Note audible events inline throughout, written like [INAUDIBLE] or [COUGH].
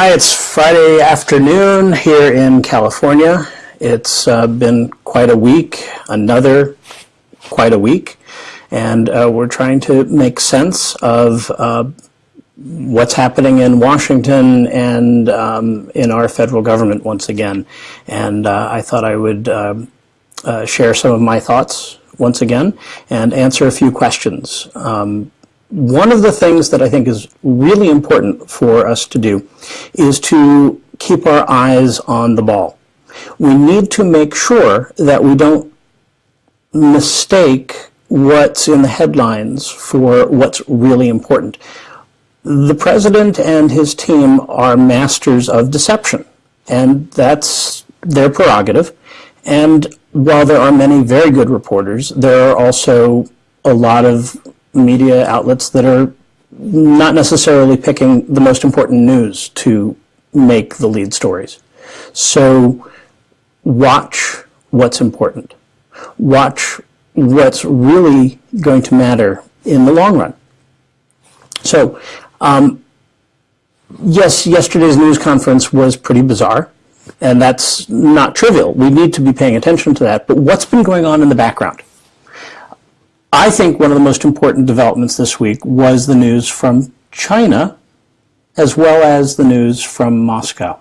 Hi, it's Friday afternoon here in California. It's uh, been quite a week, another quite a week, and uh, we're trying to make sense of uh, what's happening in Washington and um, in our federal government once again. And uh, I thought I would um, uh, share some of my thoughts once again and answer a few questions. Um, one of the things that I think is really important for us to do is to keep our eyes on the ball. We need to make sure that we don't mistake what's in the headlines for what's really important. The president and his team are masters of deception, and that's their prerogative. And while there are many very good reporters, there are also a lot of media outlets that are not necessarily picking the most important news to make the lead stories. So watch what's important. Watch what's really going to matter in the long run. So, um, yes, yesterday's news conference was pretty bizarre, and that's not trivial. We need to be paying attention to that. But what's been going on in the background? I think one of the most important developments this week was the news from China as well as the news from Moscow.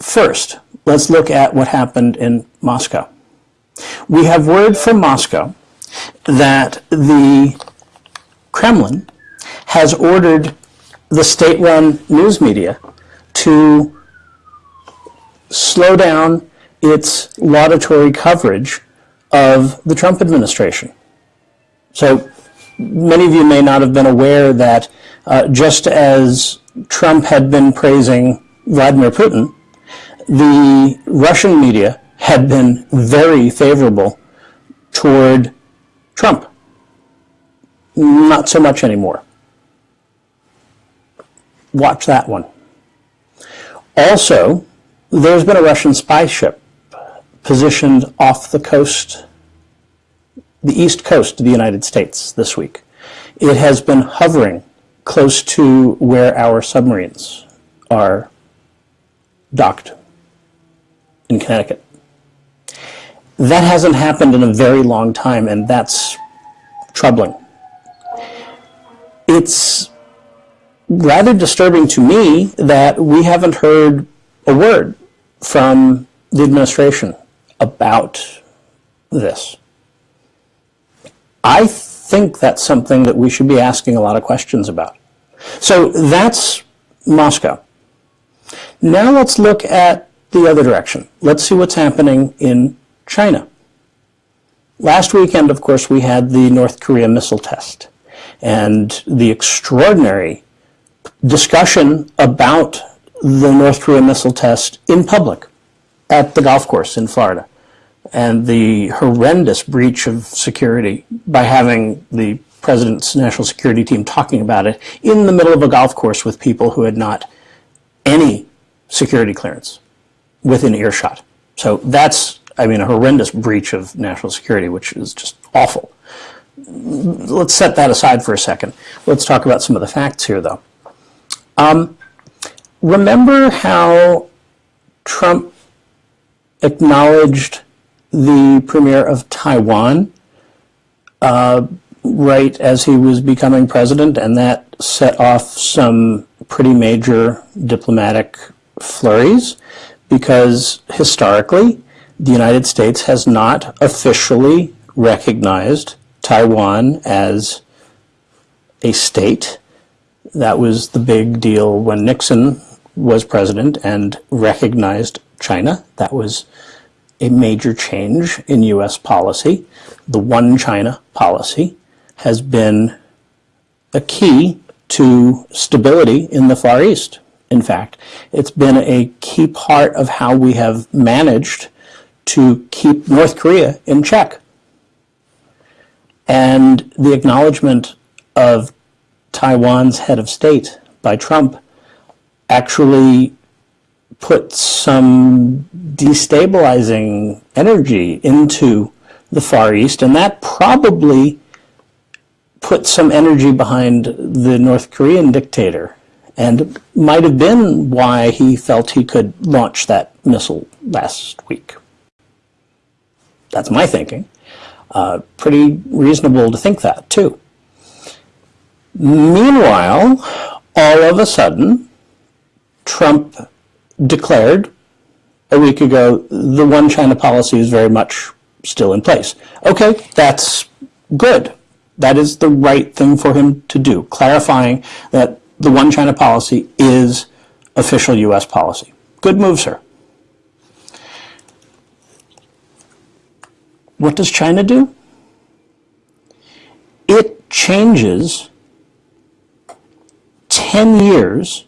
First, let's look at what happened in Moscow. We have word from Moscow that the Kremlin has ordered the state-run news media to slow down its laudatory coverage of the Trump administration. So many of you may not have been aware that uh, just as Trump had been praising Vladimir Putin, the Russian media had been very favorable toward Trump. Not so much anymore. Watch that one. Also, there's been a Russian spy ship positioned off the coast, the east coast of the United States this week. It has been hovering close to where our submarines are docked in Connecticut. That hasn't happened in a very long time, and that's troubling. It's rather disturbing to me that we haven't heard a word from the administration about this? I think that's something that we should be asking a lot of questions about. So that's Moscow. Now let's look at the other direction. Let's see what's happening in China. Last weekend, of course, we had the North Korea missile test and the extraordinary discussion about the North Korea missile test in public at the golf course in Florida and the horrendous breach of security by having the president's national security team talking about it in the middle of a golf course with people who had not any security clearance within earshot. So that's, I mean, a horrendous breach of national security, which is just awful. Let's set that aside for a second. Let's talk about some of the facts here, though. Um, remember how Trump acknowledged the premier of Taiwan uh, right as he was becoming president, and that set off some pretty major diplomatic flurries because historically the United States has not officially recognized Taiwan as a state. That was the big deal when Nixon was president and recognized China. That was a major change in U.S. policy. The one China policy has been a key to stability in the Far East. In fact, it's been a key part of how we have managed to keep North Korea in check. And the acknowledgement of Taiwan's head of state by Trump actually put some destabilizing energy into the Far East, and that probably put some energy behind the North Korean dictator and might have been why he felt he could launch that missile last week. That's my thinking. Uh, pretty reasonable to think that, too. Meanwhile, all of a sudden, Trump declared a week ago the one China policy is very much still in place. Okay, that's good. That is the right thing for him to do, clarifying that the one China policy is official U.S. policy. Good move, sir. What does China do? It changes 10 years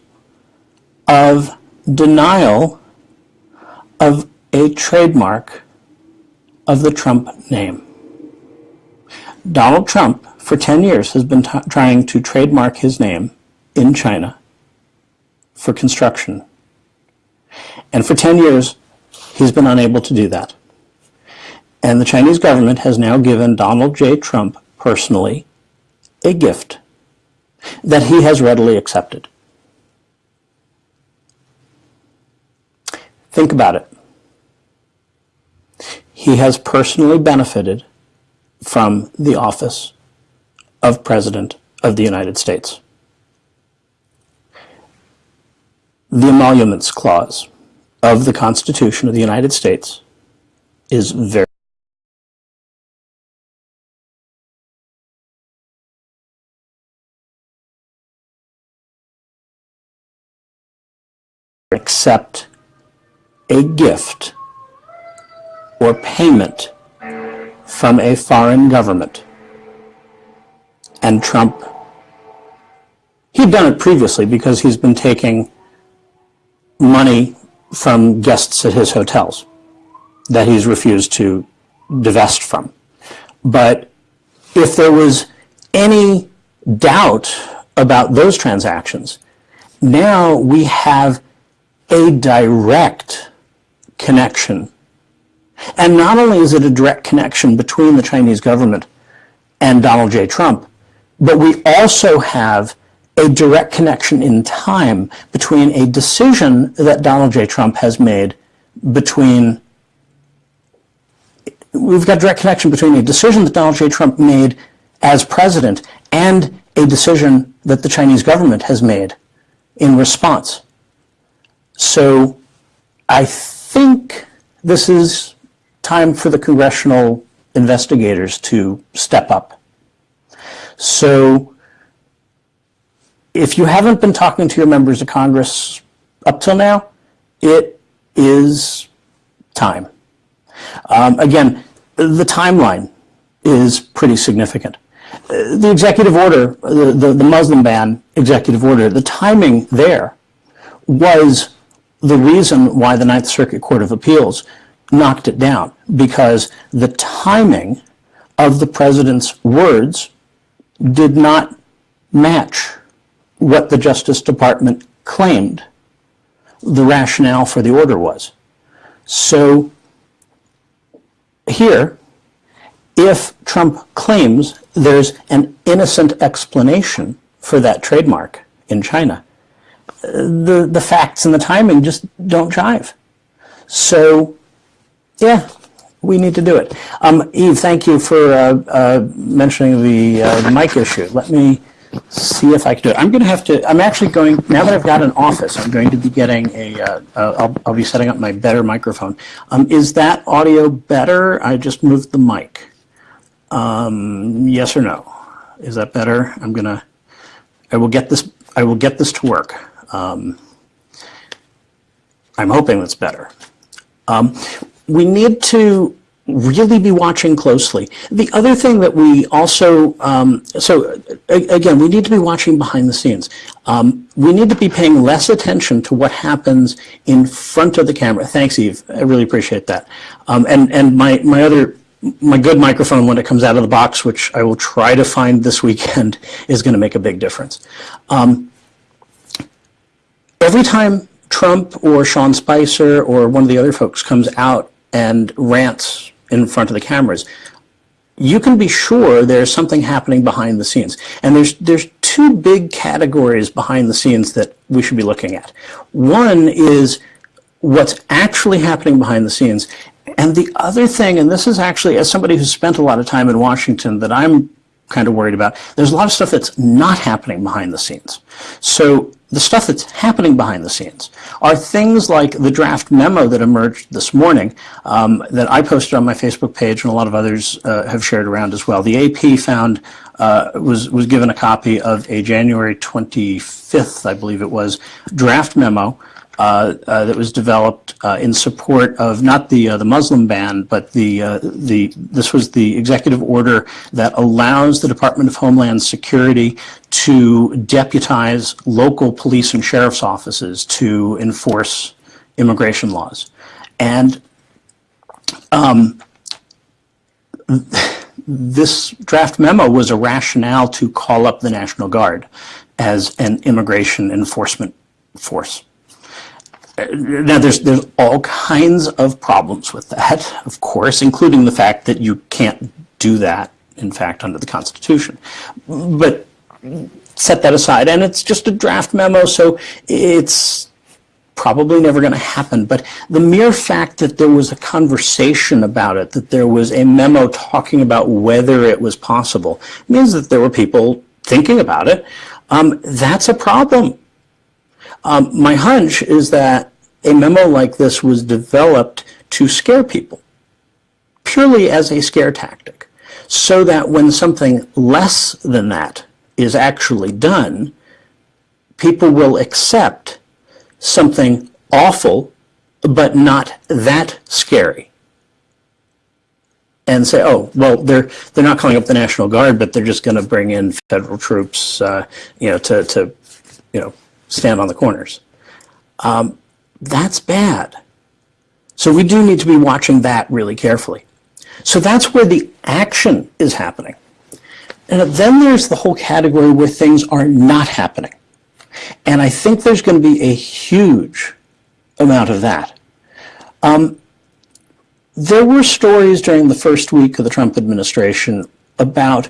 of denial of a trademark of the Trump name. Donald Trump, for 10 years, has been trying to trademark his name in China for construction. And for 10 years, he's been unable to do that. And the Chinese government has now given Donald J. Trump personally a gift that he has readily accepted. Think about it. He has personally benefited from the office of President of the United States. The Emoluments Clause of the Constitution of the United States is very accept a gift or payment from a foreign government. And Trump, he'd done it previously because he's been taking money from guests at his hotels that he's refused to divest from. But if there was any doubt about those transactions, now we have a direct connection. And not only is it a direct connection between the Chinese government and Donald J. Trump, but we also have a direct connection in time between a decision that Donald J. Trump has made between we've got direct connection between a decision that Donald J. Trump made as president and a decision that the Chinese government has made in response. So I think this is time for the congressional investigators to step up. So if you haven't been talking to your members of Congress up till now, it is time. Um, again, the timeline is pretty significant. The executive order, the, the, the Muslim ban executive order, the timing there was the reason why the Ninth Circuit Court of Appeals knocked it down, because the timing of the president's words did not match what the Justice Department claimed the rationale for the order was. So here, if Trump claims there's an innocent explanation for that trademark in China, the, the facts and the timing just don't jive. So, yeah, we need to do it. Um, Eve, thank you for uh, uh, mentioning the, uh, mic issue. Let me see if I can do it. I'm going to have to, I'm actually going, now that I've got an office, I'm going to be getting a. will uh, uh, I'll be setting up my better microphone. Um, is that audio better? I just moved the mic. Um, yes or no? Is that better? I'm going to, I will get this, I will get this to work. Um, I'm hoping that's better. Um, we need to really be watching closely. The other thing that we also, um, so again, we need to be watching behind the scenes. Um, we need to be paying less attention to what happens in front of the camera. Thanks, Eve. I really appreciate that. Um, and and my, my other, my good microphone when it comes out of the box, which I will try to find this weekend, [LAUGHS] is going to make a big difference. Um, every time Trump or Sean Spicer or one of the other folks comes out and rants in front of the cameras, you can be sure there's something happening behind the scenes. And there's there's two big categories behind the scenes that we should be looking at. One is what's actually happening behind the scenes. And the other thing, and this is actually, as somebody who's spent a lot of time in Washington, that I'm kind of worried about, there's a lot of stuff that's not happening behind the scenes. So the stuff that's happening behind the scenes are things like the draft memo that emerged this morning um, that I posted on my Facebook page and a lot of others uh, have shared around as well. The AP found uh, was was given a copy of a January 25th, I believe it was, draft memo that was developed uh, in support of not the uh, the Muslim ban, but the uh, the this was the executive order that allows the Department of Homeland Security to deputize local police and sheriff's offices to enforce immigration laws, and um, this draft memo was a rationale to call up the National Guard as an immigration enforcement force now there's there's all kinds of problems with that, of course, including the fact that you can't do that, in fact, under the Constitution. But set that aside, and it's just a draft memo, so it's probably never going to happen. But the mere fact that there was a conversation about it, that there was a memo talking about whether it was possible, means that there were people thinking about it. Um, that's a problem. Um, my hunch is that a memo like this was developed to scare people, purely as a scare tactic, so that when something less than that is actually done, people will accept something awful, but not that scary. And say, oh, well, they're they're not calling up the National Guard, but they're just going to bring in federal troops, uh, you know, to to, you know, stand on the corners. Um, that's bad. So we do need to be watching that really carefully. So that's where the action is happening. And then there's the whole category where things are not happening. And I think there's going to be a huge amount of that. Um, there were stories during the first week of the Trump administration about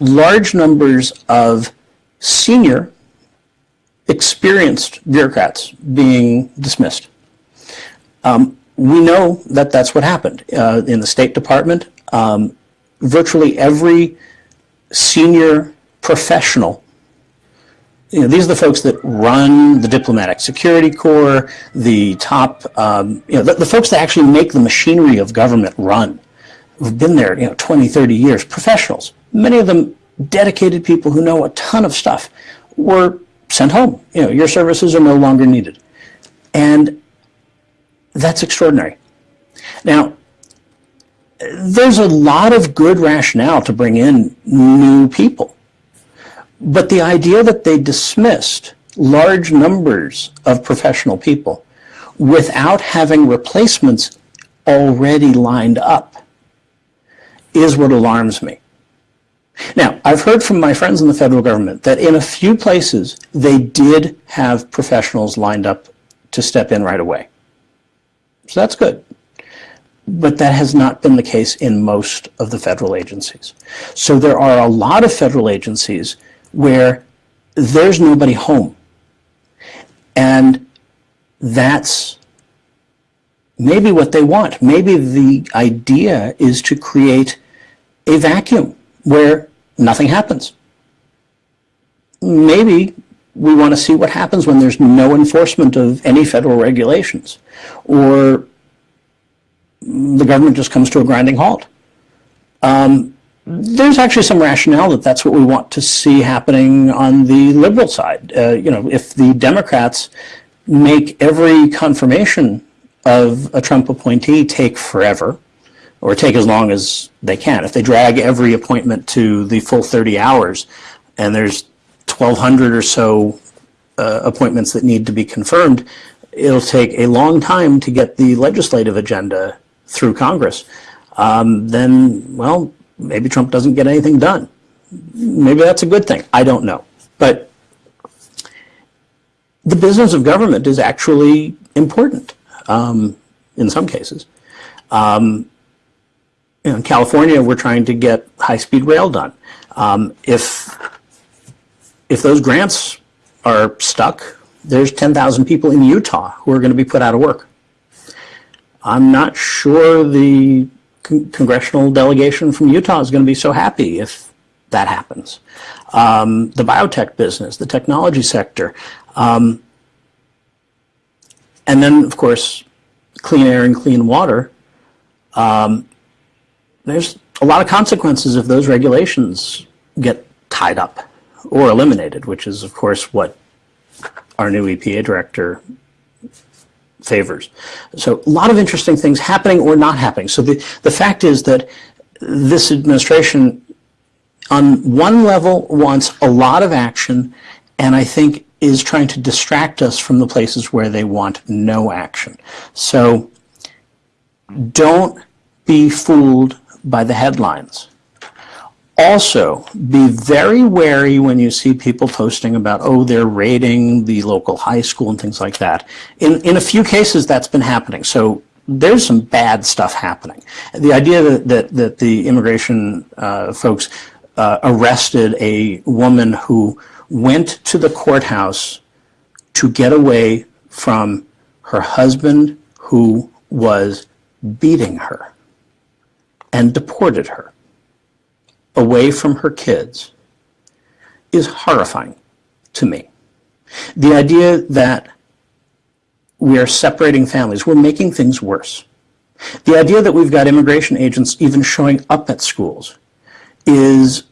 large numbers of senior experienced bureaucrats being dismissed. Um, we know that that's what happened. Uh, in the State Department, um, virtually every senior professional you know, these are the folks that run the diplomatic security corps, the top, um, you know, the, the, folks that actually make the machinery of government run, who've been there, you know, 20, 30 years, professionals, many of them dedicated people who know a ton of stuff, were sent home. You know, your services are no longer needed. And that's extraordinary. Now, there's a lot of good rationale to bring in new people. But the idea that they dismissed large numbers of professional people without having replacements already lined up is what alarms me. Now, I've heard from my friends in the federal government that in a few places they did have professionals lined up to step in right away. So that's good. But that has not been the case in most of the federal agencies. So there are a lot of federal agencies where there's nobody home. And that's maybe what they want. Maybe the idea is to create a vacuum where nothing happens. Maybe we want to see what happens when there's no enforcement of any federal regulations or the government just comes to a grinding halt. Um, there's actually some rationale that that's what we want to see happening on the liberal side. Uh, you know, if the Democrats make every confirmation of a Trump appointee take forever, or take as long as they can. If they drag every appointment to the full 30 hours and there's 1,200 or so uh, appointments that need to be confirmed, it'll take a long time to get the legislative agenda through Congress. Um, then, well, maybe Trump doesn't get anything done. Maybe that's a good thing. I don't know. But the business of government is actually important um, in some cases. Um, in California, we're trying to get high-speed rail done. Um, if if those grants are stuck, there's 10,000 people in Utah who are going to be put out of work. I'm not sure the con- congressional delegation from Utah is going to be so happy if that happens. Um, the biotech business, the technology sector, um, and then, of course, clean air and clean water. Um, there's a lot of consequences if those regulations get tied up or eliminated, which is, of course, what our new EPA director favors. So a lot of interesting things happening or not happening. So the, the fact is that this administration on one level wants a lot of action and I think is trying to distract us from the places where they want no action. So don't be fooled by the headlines. Also, be very wary when you see people posting about, oh, they're raiding the local high school and things like that. In, in a few cases, that's been happening. So there's some bad stuff happening. The idea that, that, that the immigration uh, folks uh, arrested a woman who went to the courthouse to get away from her husband who was beating her and deported her away from her kids is horrifying to me. The idea that we are separating families, we're making things worse. The idea that we've got immigration agents even showing up at schools is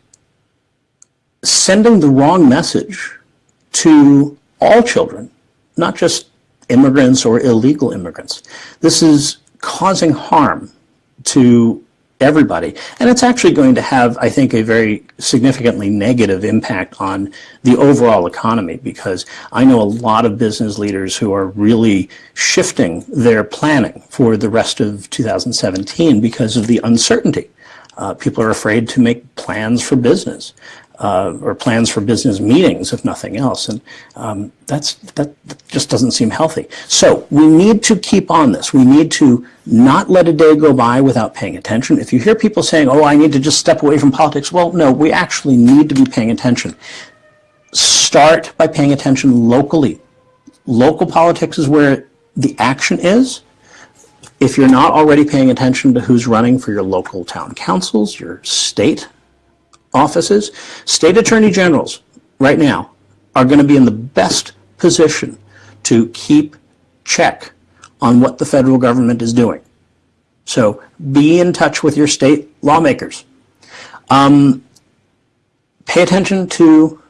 sending the wrong message to all children, not just immigrants or illegal immigrants. This is causing harm to everybody. And it's actually going to have, I think, a very significantly negative impact on the overall economy because I know a lot of business leaders who are really shifting their planning for the rest of 2017 because of the uncertainty. Uh, people are afraid to make plans for business uh, or plans for business meetings, if nothing else. And um, that's that just doesn't seem healthy. So we need to keep on this. We need to not let a day go by without paying attention. If you hear people saying, "Oh, I need to just step away from politics," well, no, we actually need to be paying attention. Start by paying attention locally. Local politics is where the action is. If you're not already paying attention to who's running for your local town councils, your state offices, state attorney generals right now are going to be in the best position to keep check on what the federal government is doing. So be in touch with your state lawmakers. Um, pay attention to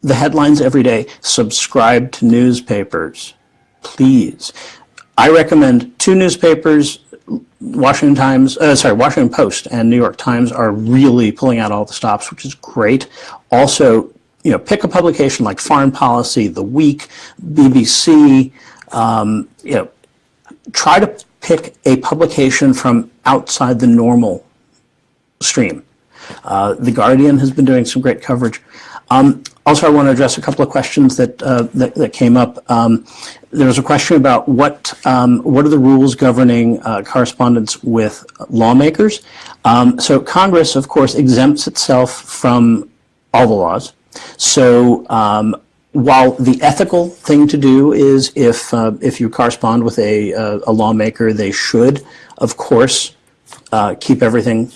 the headlines every day. Subscribe to newspapers, please. I recommend two newspapers Washington Times, uh, sorry, Washington Post and New York Times are really pulling out all the stops, which is great. Also, you know, pick a publication like Foreign Policy, The Week, BBC. Um, you know, try to pick a publication from outside the normal stream. Uh, the Guardian has been doing some great coverage. Um, also, I want to address a couple of questions that uh, that, that, came up. Um, there was a question about what um, what are the rules governing uh, correspondence with lawmakers. Um, so Congress, of course, exempts itself from all the laws. So um, while the ethical thing to do is if uh, if you correspond with a, uh, a lawmaker, they should, of course, uh, keep everything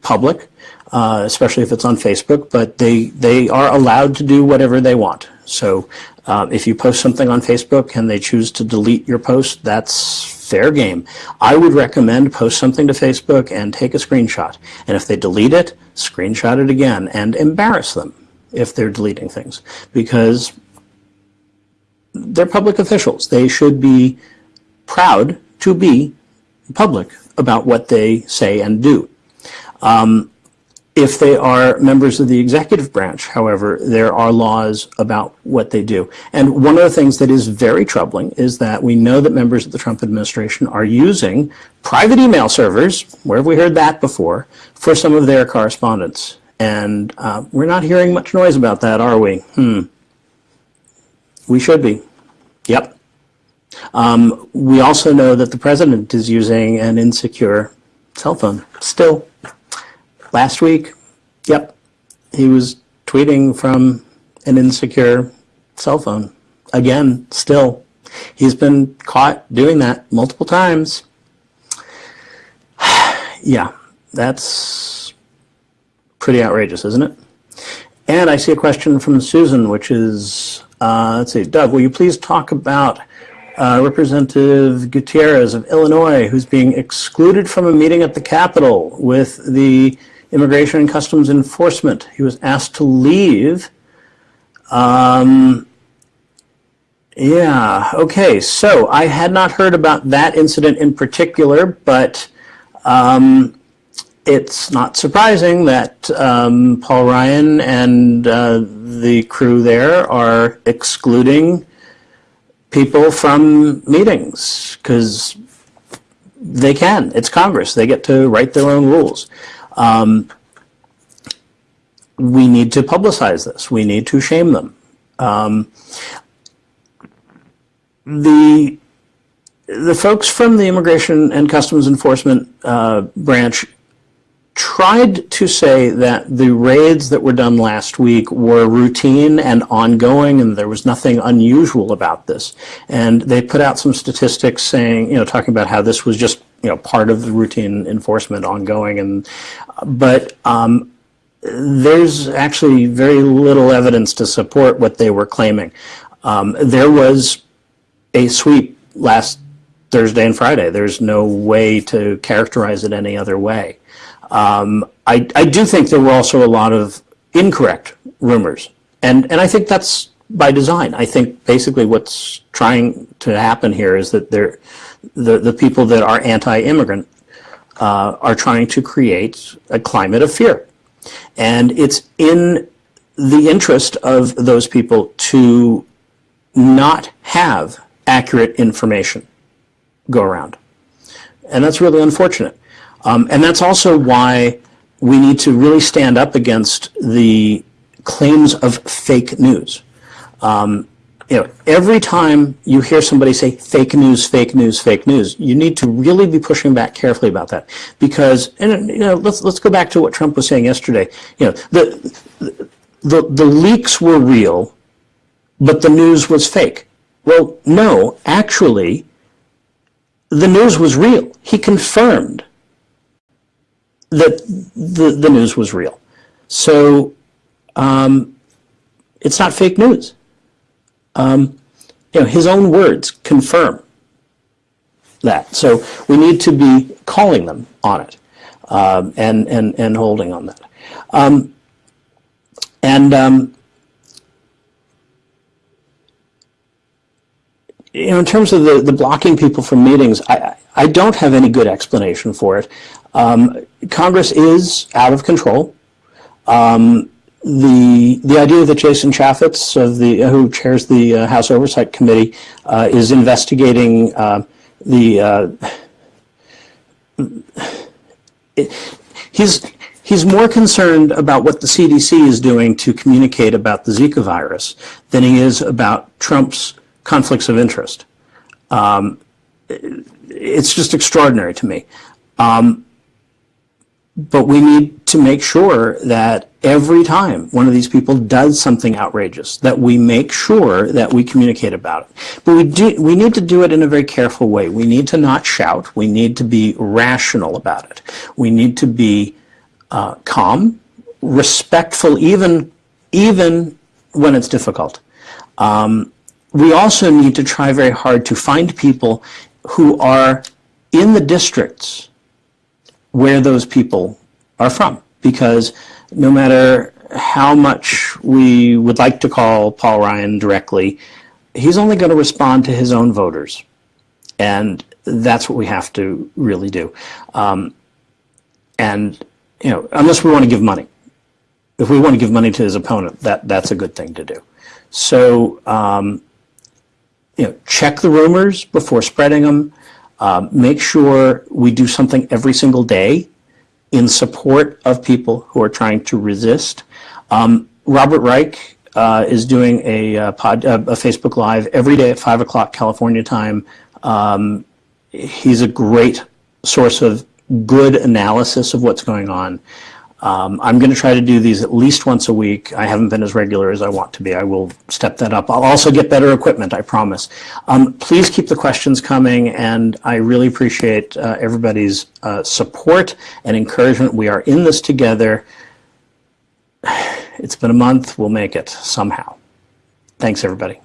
public uh, especially if it's on Facebook, but they, they are allowed to do whatever they want. So uh, if you post something on Facebook and they choose to delete your post, that's fair game. I would recommend post something to Facebook and take a screenshot. And if they delete it, screenshot it again and embarrass them if they're deleting things because they're public officials. They should be proud to be public about what they say and do. Um, if they are members of the executive branch, however, there are laws about what they do. And one of the things that is very troubling is that we know that members of the Trump administration are using private email servers, where have we heard that before, for some of their correspondence. And uh, we're not hearing much noise about that, are we? Hmm. We should be. Yep. Um, we also know that the president is using an insecure cell phone still last week, yep, he was tweeting from an insecure cell phone. Again, still, he's been caught doing that multiple times. [SIGHS] yeah, that's pretty outrageous, isn't it? And I see a question from Susan, which is, uh, let's see, Doug, will you please talk about uh, Representative Gutierrez of Illinois, who's being excluded from a meeting at the Capitol with the Immigration and Customs Enforcement. He was asked to leave. Um, yeah, okay, so I had not heard about that incident in particular, but um, it's not surprising that um, Paul Ryan and uh, the crew there are excluding people from meetings because they can. It's Congress. They get to write their own rules. Um, we need to publicize this. We need to shame them. Um, the the folks from the Immigration and Customs Enforcement uh, branch tried to say that the raids that were done last week were routine and ongoing and there was nothing unusual about this. And they put out some statistics saying, you know, talking about how this was just, you know, part of the routine enforcement ongoing. And, but, um, there's actually very little evidence to support what they were claiming. Um, there was a sweep last Thursday and Friday. There's no way to characterize it any other way. Um, I, I do think there were also a lot of incorrect rumors. And, and I think that's by design. I think basically what's trying to happen here is that the, the people that are anti-immigrant uh, are trying to create a climate of fear. And it's in the interest of those people to not have accurate information go around. And that's really unfortunate. Um, and that's also why we need to really stand up against the claims of fake news. Um, you know, every time you hear somebody say fake news, fake news, fake news, you need to really be pushing back carefully about that. Because, and you know, let's let's go back to what Trump was saying yesterday. You know, the the the leaks were real, but the news was fake. Well, no, actually, the news was real. He confirmed that the, the news was real. So um, it's not fake news. Um, you know, his own words confirm that. So we need to be calling them on it um, and, and, and holding on that. Um, and um, you know, in terms of the, the blocking people from meetings, I, I don't have any good explanation for it. Um, Congress is out of control. Um, the the idea that Jason Chaffetz, of the uh, who chairs the uh, House Oversight Committee, uh, is investigating uh, the uh, it, he's he's more concerned about what the CDC is doing to communicate about the Zika virus than he is about Trump's conflicts of interest. Um, it's just extraordinary to me. Um, but we need to make sure that every time one of these people does something outrageous, that we make sure that we communicate about it. But we do, we need to do it in a very careful way. We need to not shout. We need to be rational about it. We need to be uh, calm, respectful, even even when it's difficult. Um, we also need to try very hard to find people who are in the districts where those people are from. Because no matter how much we would like to call Paul Ryan directly, he's only going to respond to his own voters. And that's what we have to really do. Um, and, you know, unless we want to give money. If we want to give money to his opponent, that, that's a good thing to do. So, um, you know, check the rumors before spreading them. Um, make sure we do something every single day in support of people who are trying to resist. Um, Robert Reich uh, is doing a, uh, pod, uh, a Facebook Live every day at 5 o'clock California time. Um, he's a great source of good analysis of what's going on. Um, I'm going to try to do these at least once a week. I haven't been as regular as I want to be. I will step that up. I'll also get better equipment, I promise. Um, please keep the questions coming, and I really appreciate uh, everybody's uh, support and encouragement. We are in this together. [SIGHS] It's been a month. We'll make it somehow. Thanks, everybody.